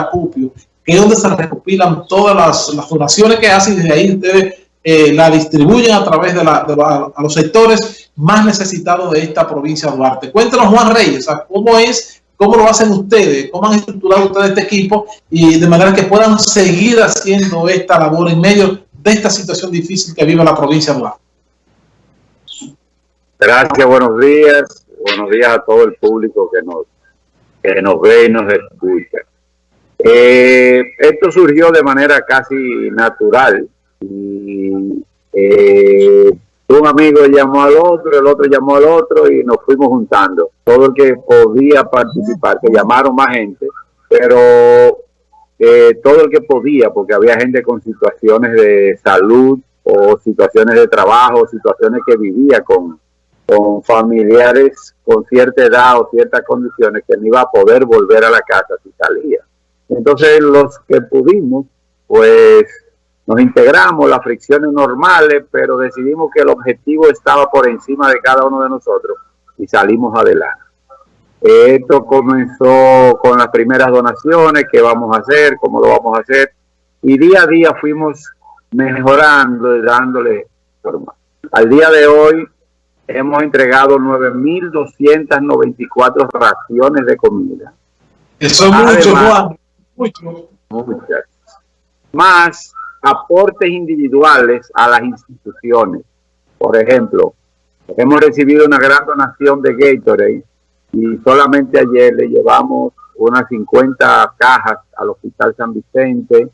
acopio, que es donde se recopilan todas las, donaciones que hacen y desde ahí ustedes eh, la distribuyen a través de, la, a los sectores más necesitados de esta provincia de Duarte. Cuéntanos, Juan Reyes, ¿cómo es, cómo lo hacen ustedes, cómo han estructurado ustedes este equipo y de manera que puedan seguir haciendo esta labor en medio de esta situación difícil que vive la provincia de Duarte? Gracias, buenos días. Buenos días a todo el público que nos, que nos ve y nos escucha. Eh, esto surgió de manera casi natural. Y, eh, un amigo llamó al otro, el otro llamó al otro y nos fuimos juntando. Todo el que podía participar, que llamaron más gente, pero eh, todo el que podía, porque había gente con situaciones de salud o situaciones de trabajo, situaciones que vivía con, con familiares con cierta edad o ciertas condiciones que no iba a poder volver a la casa si salía. Entonces los que pudimos, pues nos integramos, las fricciones normales, pero decidimos que el objetivo estaba por encima de cada uno de nosotros y salimos adelante. Esto comenzó con las primeras donaciones, qué vamos a hacer, cómo lo vamos a hacer, y día a día fuimos mejorando y dándole forma. Al día de hoy hemos entregado 9.294 raciones de comida. Eso es mucho, Juan. Mucho. Muchas. Más aportes individuales a las instituciones. Por ejemplo, hemos recibido una gran donación de Gatorade y solamente ayer le llevamos unas 50 cajas al Hospital San Vicente,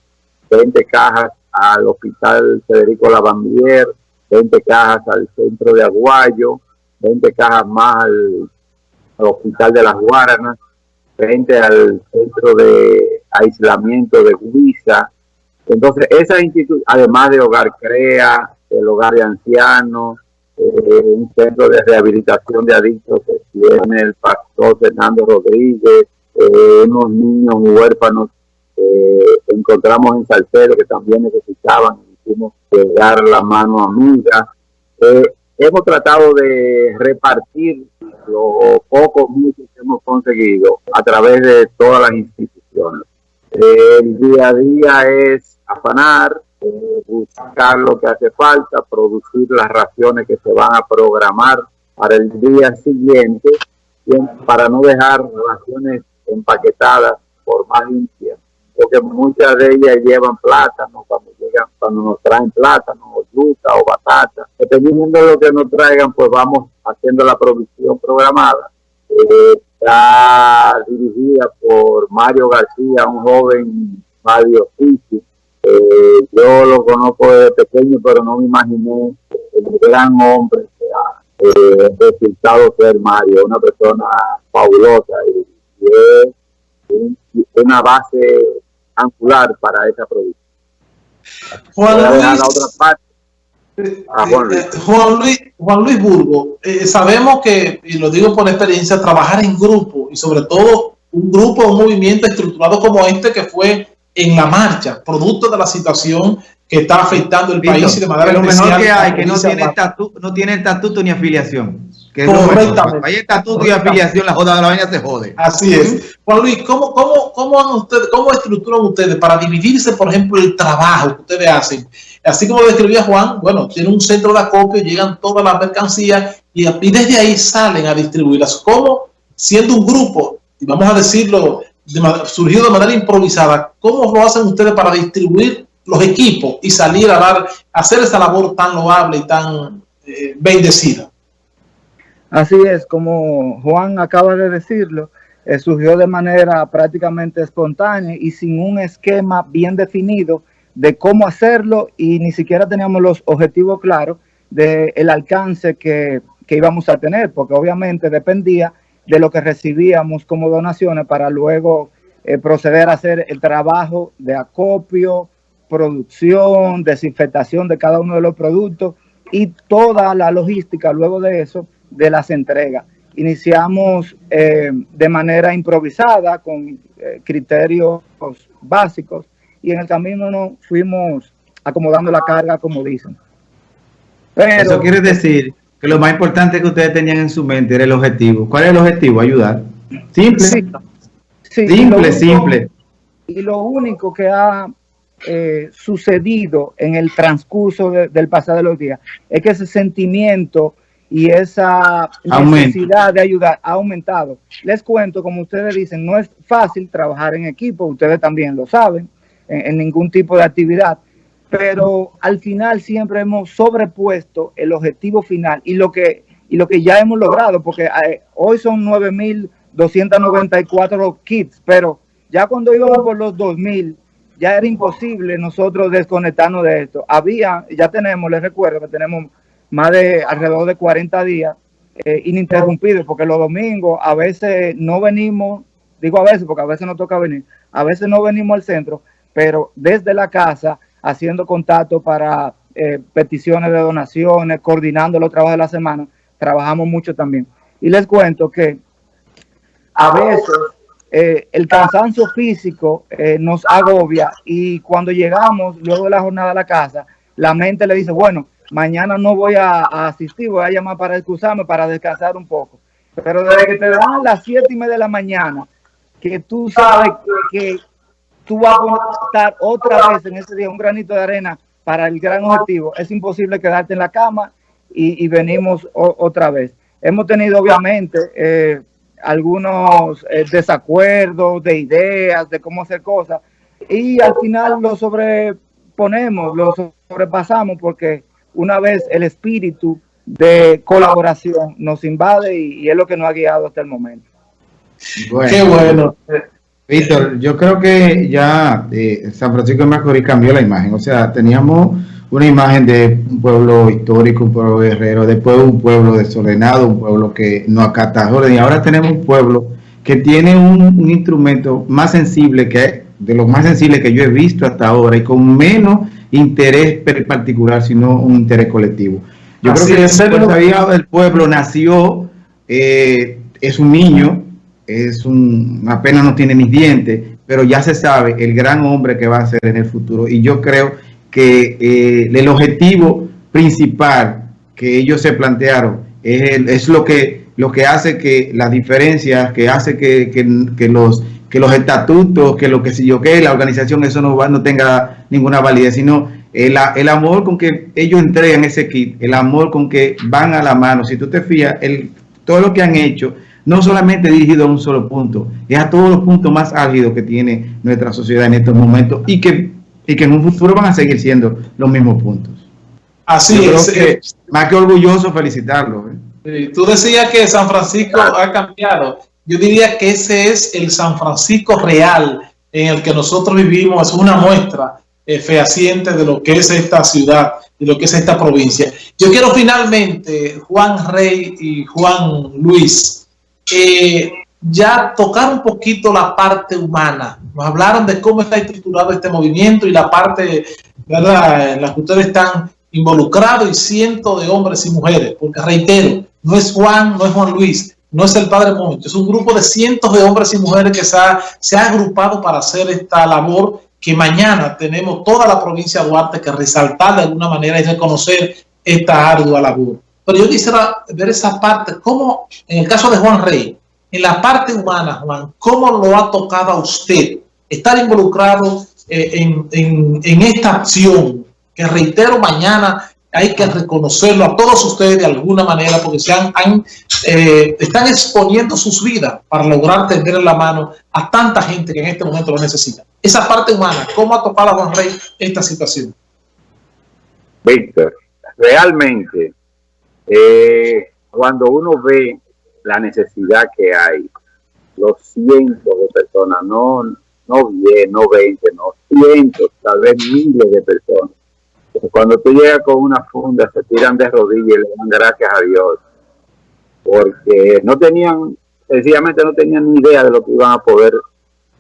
20 cajas al Hospital Federico Lavandier, 20 cajas al centro de Aguayo, 20 cajas más al, Hospital de las Guaranas, 20 al centro de aislamiento de Guisa. Entonces, esas instituciones, además de Hogar Crea, el Hogar de Ancianos, eh, un centro de rehabilitación de adictos que tiene el pastor Fernando Rodríguez, eh, unos niños huérfanos que encontramos en Salcedo que también necesitaban hicimos llegar la mano amiga. Eh, hemos tratado de repartir los pocos muchos que hemos conseguido a través de todas las instituciones. El día a día es afanar, buscar lo que hace falta, producir las raciones que se van a programar para el día siguiente, para no dejar raciones empaquetadas por más limpias, porque muchas de ellas llevan plátano, cuando cuando nos traen plátano o yuca o batata. Dependiendo de lo que nos traigan, pues vamos haciendo la provisión programada. Eh, está dirigida por Mario García, un joven Mario Fisi. Eh, yo lo conozco desde pequeño, pero no me imaginé el gran hombre que ha eh, resultado ser Mario, una persona fabulosa y, es una base angular para esa producción. Juan Luis, Juan, Luis, Burgo, eh, sabemos que, y lo digo por experiencia, trabajar en grupo y sobre todo un grupo, un movimiento estructurado como este que fue en la marcha, producto de la situación que está afectando el país y de manera lo mejor que hay, que no tiene, estatuto, no tiene estatuto ni afiliación. Que Correctamente. Hay estatuto y afiliación, la joda de la vaina se jode. Así es. Juan Luis, ¿cómo, cómo, cómo, ustedes, ¿cómo estructuran ustedes para dividirse, por ejemplo, el trabajo que ustedes hacen? Así como describía Juan, bueno, tiene un centro de acopio, llegan todas las mercancías y, y desde ahí salen a distribuirlas. ¿Cómo, siendo un grupo, y vamos a decirlo, surgido de manera improvisada, cómo lo hacen ustedes para distribuir los equipos y salir a dar, hacer esta labor tan loable y tan eh, bendecida. Así es, como Juan acaba de decirlo, eh, surgió de manera prácticamente espontánea y sin un esquema bien definido de cómo hacerlo y ni siquiera teníamos los objetivos claros del el alcance que, que íbamos a tener, porque obviamente dependía de lo que recibíamos como donaciones para luego eh, proceder a hacer el trabajo de acopio, producción, desinfectación de cada uno de los productos y toda la logística luego de eso de las entregas. Iniciamos eh, de manera improvisada con eh, criterios básicos y en el camino nos fuimos acomodando la carga como dicen. Pero, Eso quiere decir que lo más importante que ustedes tenían en su mente era el objetivo. ¿Cuál es el objetivo? Ayudar. Simple. simple, simple. y lo único que ha eh, sucedido en el transcurso del pasado de los días es que ese sentimiento y esa necesidad de ayudar ha aumentado. Les cuento, como ustedes dicen, no es fácil trabajar en equipo, ustedes también lo saben, en, ningún tipo de actividad, pero al final siempre hemos sobrepuesto el objetivo final y lo que, y lo que ya hemos logrado, porque eh, hoy son 9.294 kits, pero ya cuando íbamos por los 2.000, ya era imposible nosotros desconectarnos de esto. Había, ya tenemos, les recuerdo que tenemos más de alrededor de 40 días eh, ininterrumpidos, porque los domingos a veces no venimos, digo a veces porque a veces no toca venir, a veces no venimos al centro, pero desde la casa haciendo contacto para eh, peticiones de donaciones, coordinando los trabajos de la semana, trabajamos mucho también. Y les cuento que a veces eh, el cansancio físico eh, nos agobia y cuando llegamos luego de la jornada a la casa, la mente le dice, bueno, mañana no voy a, asistir, voy a llamar para excusarme, para descansar un poco. Pero desde que te dan las siete y media de la mañana, que tú sabes que, tú vas a estar otra vez en ese día un granito de arena para el gran objetivo, es imposible quedarte en la cama y, venimos otra vez. Hemos tenido obviamente eh, algunos eh, desacuerdos de ideas, de cómo hacer cosas, y al final lo sobreponemos, lo sobrepasamos porque una vez el espíritu de colaboración nos invade y, es lo que nos ha guiado hasta el momento. Qué bueno. Víctor, yo creo que ya eh, San Francisco de Macorís cambió la imagen, o sea, teníamos una imagen de un pueblo histórico, un pueblo guerrero, después un pueblo desordenado, un pueblo que no acata orden, y ahora tenemos un pueblo que tiene un, instrumento más sensible que de los más sensibles que yo he visto hasta ahora y con menos interés particular, sino un interés colectivo. Yo creo que el del pueblo nació, eh, es un niño, es un, apenas no tiene mis dientes, pero ya se sabe el gran hombre que va a ser en el futuro. Y yo creo que eh, el objetivo principal que ellos se plantearon es, es, lo que lo que hace que las diferencias, que hace que, que, los que los estatutos, que lo que si yo que la organización eso no va, no tenga ninguna validez, sino el, el, amor con que ellos entregan ese kit, el amor con que van a la mano. Si tú te fías, el, todo lo que han hecho, no solamente dirigido a un solo punto, es a todos los puntos más álgidos que tiene nuestra sociedad en estos momentos y que y que en un futuro van a seguir siendo los mismos puntos. Así es. Eh, más que orgulloso felicitarlo. ¿eh? Tú decías que San Francisco ha cambiado. Yo diría que ese es el San Francisco real en el que nosotros vivimos. Es una muestra eh, fehaciente de lo que es esta ciudad, de lo que es esta provincia. Yo quiero finalmente, Juan Rey y Juan Luis, eh, ya tocar un poquito la parte humana. Nos hablaron de cómo está estructurado este movimiento y la parte ¿verdad? en la que ustedes están involucrados y cientos de hombres y mujeres. Porque reitero, no es Juan, no es Juan Luis, no es el Padre Monte, es un grupo de cientos de hombres y mujeres que se ha, se ha agrupado para hacer esta labor que mañana tenemos toda la provincia de Duarte que resaltar de alguna manera y reconocer esta ardua labor. Pero yo quisiera ver esa parte, como en el caso de Juan Rey, en la parte humana, Juan, ¿cómo lo ha tocado a usted estar involucrado eh, en, esta acción? Que reitero, mañana hay que reconocerlo a todos ustedes de alguna manera porque se han, eh, están exponiendo sus vidas para lograr tender en la mano a tanta gente que en este momento lo necesita. Esa parte humana, ¿cómo ha tocado a Juan Rey esta situación? Víctor, realmente, eh, cuando uno ve la necesidad que hay, los cientos de personas, no, no 10, no 20, no cientos, tal vez miles de personas. Cuando tú llegas con una funda, se tiran de rodillas y le dan gracias a Dios, porque no tenían, sencillamente no tenían ni idea de lo que iban a poder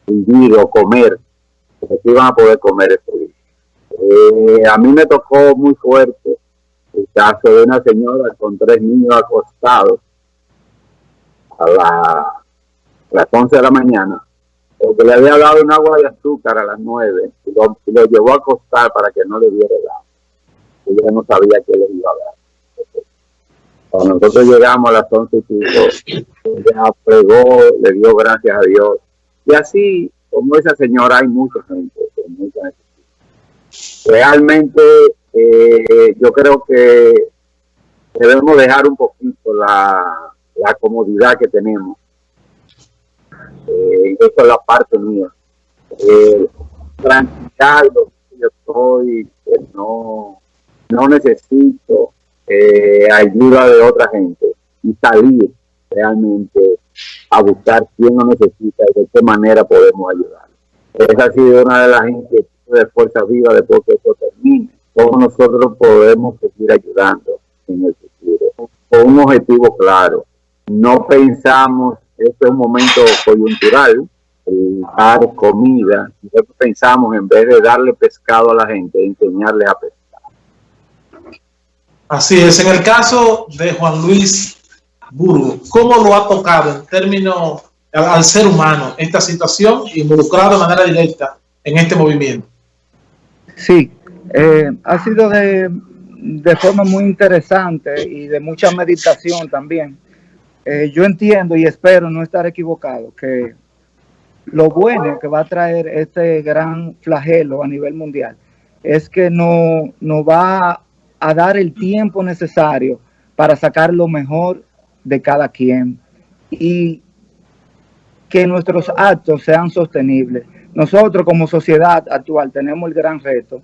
vivir o comer, de que iban a poder comer. Eh, a mí me tocó muy fuerte el caso de una señora con tres niños acostados a, las 11 de la mañana, porque le había dado un agua de azúcar a las 9 y lo, llevó a acostar para que no le diera el agua. Ella no sabía que le iba a dar. Cuando nosotros llegamos a las 11 y pico, ella pregó, le dio gracias a Dios. Y así como esa señora hay mucha gente, mucha Realmente eh, yo creo que debemos dejar un poquito la, comodidad que tenemos. Eh, es la parte mía. Eh, tranquilo, yo estoy, no, no necesito eh, ayuda de otra gente y salir realmente a buscar quién lo necesita y de qué manera podemos ayudar. Esa ha sido una de las inquietudes de Fuerza Viva después que esto termine. Cómo nosotros podemos seguir ayudando en el futuro con un objetivo claro. No pensamos, este es un momento coyuntural, dar comida, nosotros pensamos en vez de darle pescado a la gente, enseñarle a pescar. Así es, en el caso de Juan Luis Burgo, ¿cómo lo ha tocado en términos al, ser humano esta situación involucrado de manera directa en este movimiento? Sí, eh, ha sido de, de, forma muy interesante y de mucha meditación también. Eh, yo entiendo y espero no estar equivocado que lo bueno que va a traer este gran flagelo a nivel mundial es que no, nos va a dar el tiempo necesario para sacar lo mejor de cada quien y que nuestros actos sean sostenibles. Nosotros como sociedad actual tenemos el gran reto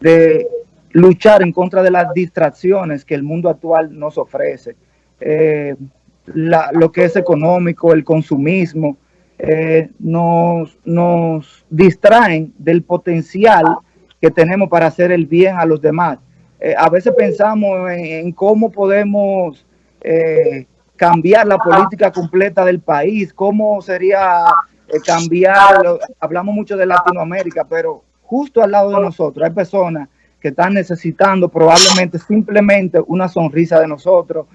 de luchar en contra de las distracciones que el mundo actual nos ofrece. Eh, lo que es económico, el consumismo, eh, nos, nos distraen del potencial que tenemos para hacer el bien a los demás. Eh, a veces pensamos en, cómo podemos eh, cambiar la política completa del país, cómo sería cambiar, hablamos mucho de Latinoamérica, pero justo al lado de nosotros hay personas que están necesitando probablemente simplemente una sonrisa de nosotros,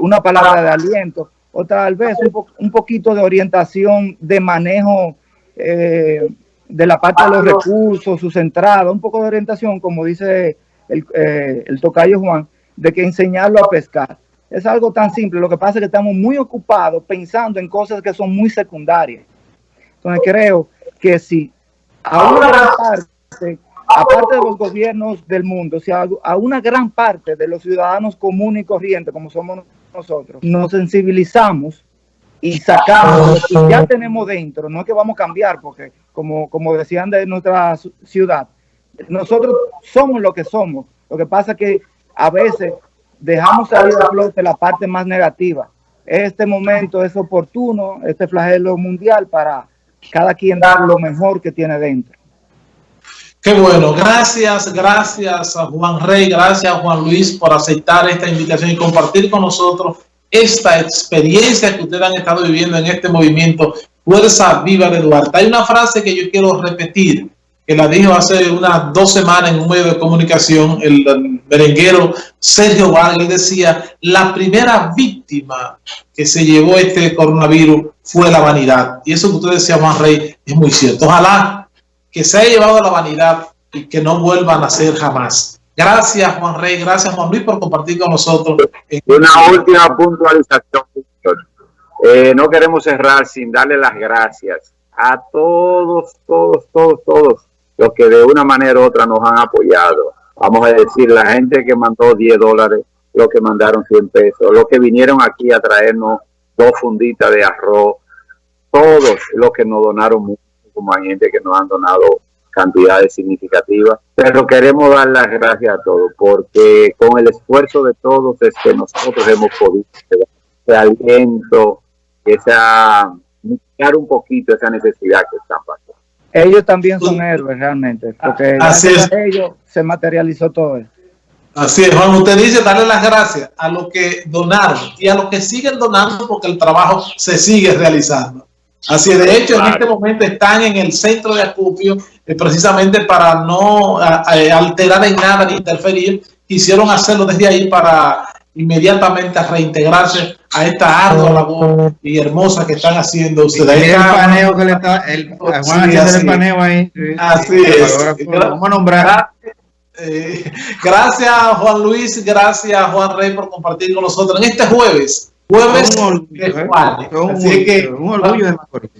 una palabra de aliento, o tal vez un, un poquito de orientación de manejo de la parte de los recursos, sus entradas, un poco de orientación, como dice el, eh, el tocayo Juan, de que enseñarlo a pescar. Es algo tan simple, lo que pasa es que estamos muy ocupados pensando en cosas que son muy secundarias. Entonces creo que si a una gran parte, aparte de los gobiernos del mundo, si a, a una gran parte de los ciudadanos comunes y corrientes, como somos nosotros, nos sensibilizamos y sacamos lo ya tenemos dentro, no es que vamos a cambiar, porque como, como decían de nuestra ciudad, nosotros somos lo que somos. Lo que pasa es que a veces dejamos salir a flote la parte más negativa. Este momento es oportuno, este flagelo mundial, para cada quien dar lo mejor que tiene dentro. Qué bueno, gracias, gracias a Juan Rey, gracias a Juan Luis por aceptar esta invitación y compartir con nosotros esta experiencia que ustedes han estado viviendo en este movimiento Fuerza Viva de Duarte. Hay una frase que yo quiero repetir que la dijo hace unas dos semanas en un medio de comunicación, el, merenguero Sergio Vargas decía, la primera víctima que se llevó este coronavirus fue la vanidad. Y eso que usted decía, Juan Rey, es muy cierto. Ojalá que se haya llevado la vanidad y que no vuelva a nacer jamás. Gracias, Juan Rey. Gracias, Juan Luis, por compartir con nosotros. Una última puntualización, eh, no queremos cerrar sin darle las gracias a todos, todos, todos, todos los que de una manera u otra nos han apoyado. Vamos a decir, la gente que mandó 10 dólares, los que mandaron 100 pesos, los que vinieron aquí a traernos dos funditas de arroz, todos los que nos donaron mucho, como hay gente que nos han donado cantidades significativas, pero queremos dar las gracias a todos, porque con el esfuerzo de todos es que nosotros hemos podido ese aliento, esa, un poquito esa necesidad que están pasando ellos también son héroes realmente, porque Así es. ellos se materializó todo esto. Así es, Juan, usted dice darle las gracias a los que donaron y a los que siguen donando porque el trabajo se sigue realizando. Así es, de hecho, en este momento están en el centro de acopio eh, precisamente para no alterar en nada ni interferir. Quisieron hacerlo desde ahí para inmediatamente reintegrarse a esta ardua labor y hermosa que están haciendo ustedes. el paneo que le está, el, Juan haciendo el paneo ahí. Así es. Vamos a nombrar. Eh, gracias Juan Luis, gracias Juan Rey por compartir con nosotros en este jueves. Jueves un orgullo, ¿eh? un, Así que, un orgullo de Macorís.